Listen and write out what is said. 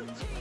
Woo!